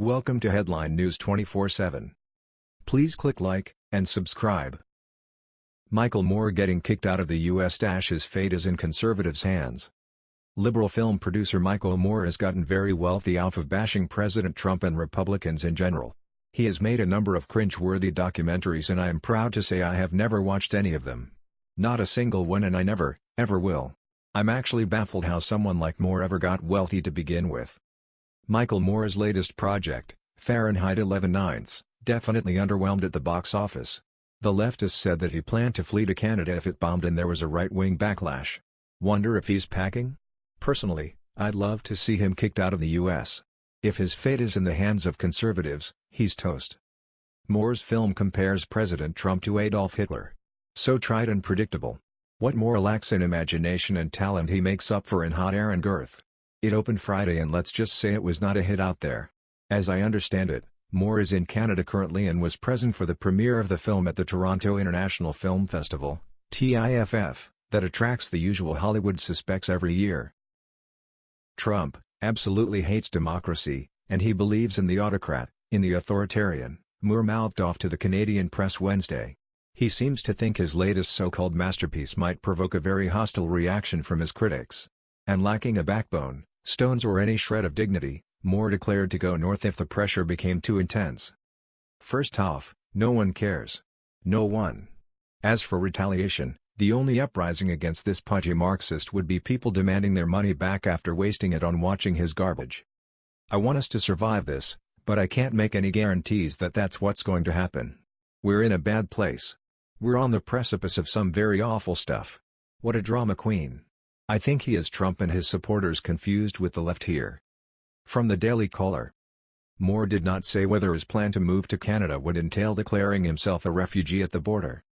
Welcome to Headline News 24/7. Please click like and subscribe. Michael Moore getting kicked out of the U.S. His fate is in conservatives' hands. Liberal film producer Michael Moore has gotten very wealthy off of bashing President Trump and Republicans in general. He has made a number of cringe-worthy documentaries and I am proud to say I have never watched any of them. Not a single one and I never, ever will. I'm actually baffled how someone like Moore ever got wealthy to begin with. Michael Moore's latest project, Fahrenheit 11 Ninths, definitely underwhelmed at the box office. The leftist said that he planned to flee to Canada if it bombed and there was a right-wing backlash. Wonder if he's packing? Personally, I'd love to see him kicked out of the US. If his fate is in the hands of conservatives, he's toast. Moore's film compares President Trump to Adolf Hitler. So tried and predictable. What Moore lacks in imagination and talent he makes up for in hot air and girth. It opened Friday and let's just say it was not a hit out there. As I understand it, Moore is in Canada currently and was present for the premiere of the film at the Toronto International Film Festival, TIFF, that attracts the usual Hollywood suspects every year. Trump absolutely hates democracy, and he believes in the autocrat, in the authoritarian, Moore mouthed off to the Canadian press Wednesday. He seems to think his latest so-called masterpiece might provoke a very hostile reaction from his critics. And lacking a backbone, stones or any shred of dignity, Moore declared to go north if the pressure became too intense. First off, no one cares. No one. As for retaliation, the only uprising against this pudgy Marxist would be people demanding their money back after wasting it on watching his garbage. I want us to survive this, but I can't make any guarantees that that's what's going to happen. We're in a bad place. We're on the precipice of some very awful stuff. What a drama queen. I think he is Trump and his supporters confused with the left here. From the Daily Caller. Moore did not say whether his plan to move to Canada would entail declaring himself a refugee at the border.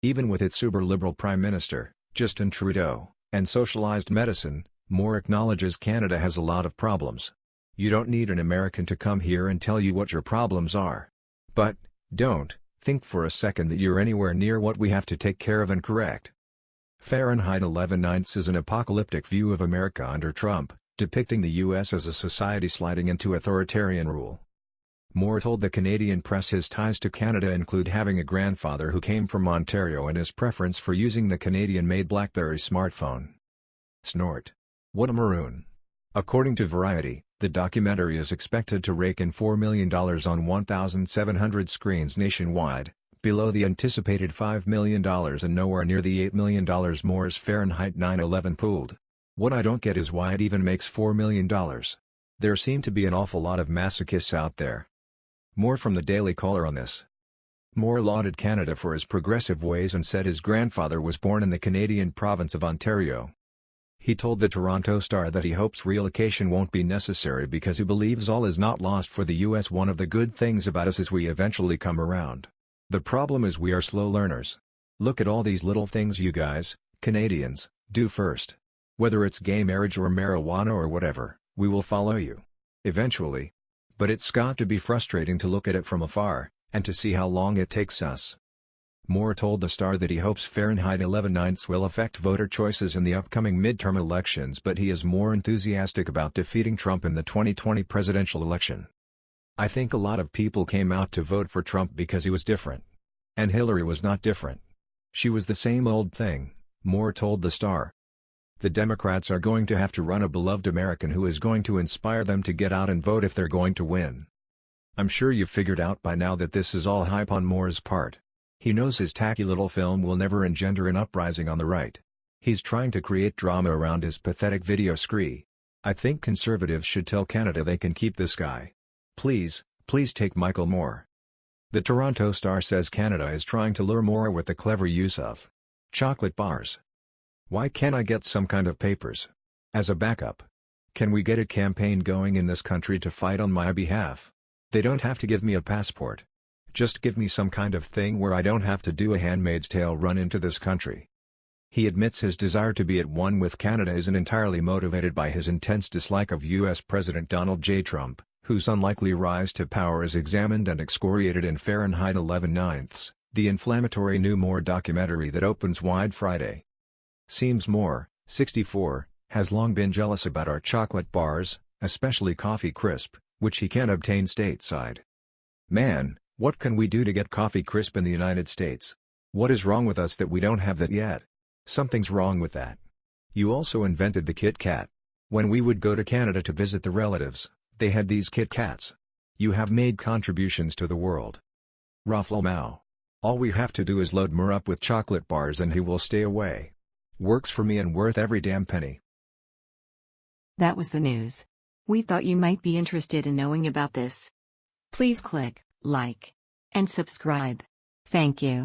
Even with its uber-liberal Prime Minister, Justin Trudeau, and socialized medicine, Moore acknowledges Canada has a lot of problems. You don't need an American to come here and tell you what your problems are. But, don't, think for a second that you're anywhere near what we have to take care of and correct. Fahrenheit 11 Ninths is an apocalyptic view of America under Trump, depicting the U.S. as a society sliding into authoritarian rule. Moore told the Canadian press his ties to Canada include having a grandfather who came from Ontario and his preference for using the Canadian-made BlackBerry smartphone. Snort. What a maroon. According to Variety, the documentary is expected to rake in $4 million on 1,700 screens nationwide, below the anticipated $5 million and nowhere near the $8 million Moore's Fahrenheit 9/11 pooled. What I don't get is why it even makes $4 million. There seem to be an awful lot of masochists out there. More from the Daily Caller on this. Moore lauded Canada for his progressive ways and said his grandfather was born in the Canadian province of Ontario. He told the Toronto Star that he hopes relocation won't be necessary because he believes all is not lost for the U.S. One of the good things about us is we eventually come around. The problem is we are slow learners. Look at all these little things you guys, Canadians, do first. Whether it's gay marriage or marijuana or whatever, we will follow you. Eventually, but it's got to be frustrating to look at it from afar, and to see how long it takes us. Moore told the Star that he hopes Fahrenheit 11 ninths will affect voter choices in the upcoming midterm elections but he is more enthusiastic about defeating Trump in the 2020 presidential election. I think a lot of people came out to vote for Trump because he was different. And Hillary was not different. She was the same old thing, Moore told the Star. The Democrats are going to have to run a beloved American who is going to inspire them to get out and vote if they're going to win. I'm sure you've figured out by now that this is all hype on Moore's part. He knows his tacky little film will never engender an uprising on the right. He's trying to create drama around his pathetic video scree. I think conservatives should tell Canada they can keep this guy. Please, please take Michael Moore. The Toronto Star says Canada is trying to lure Moore with the clever use of chocolate bars. Why can't I get some kind of papers? As a backup. Can we get a campaign going in this country to fight on my behalf? They don't have to give me a passport. Just give me some kind of thing where I don't have to do a handmaid's tale run into this country. He admits his desire to be at one with Canada isn't entirely motivated by his intense dislike of U.S. President Donald J. Trump, whose unlikely rise to power is examined and excoriated in Fahrenheit 11 ninths, the inflammatory new Moore documentary that opens wide Friday. Seems Moore, 64, has long been jealous about our chocolate bars, especially Coffee Crisp, which he can't obtain stateside. Man, what can we do to get coffee crisp in the United States? What is wrong with us that we don't have that yet? Something's wrong with that. You also invented the Kit Kat. When we would go to Canada to visit the relatives, they had these Kit Kats. You have made contributions to the world. Ruffle Mao. All we have to do is load Mer up with chocolate bars and he will stay away. Works for me and worth every damn penny. That was the news. We thought you might be interested in knowing about this. Please click like and subscribe. Thank you.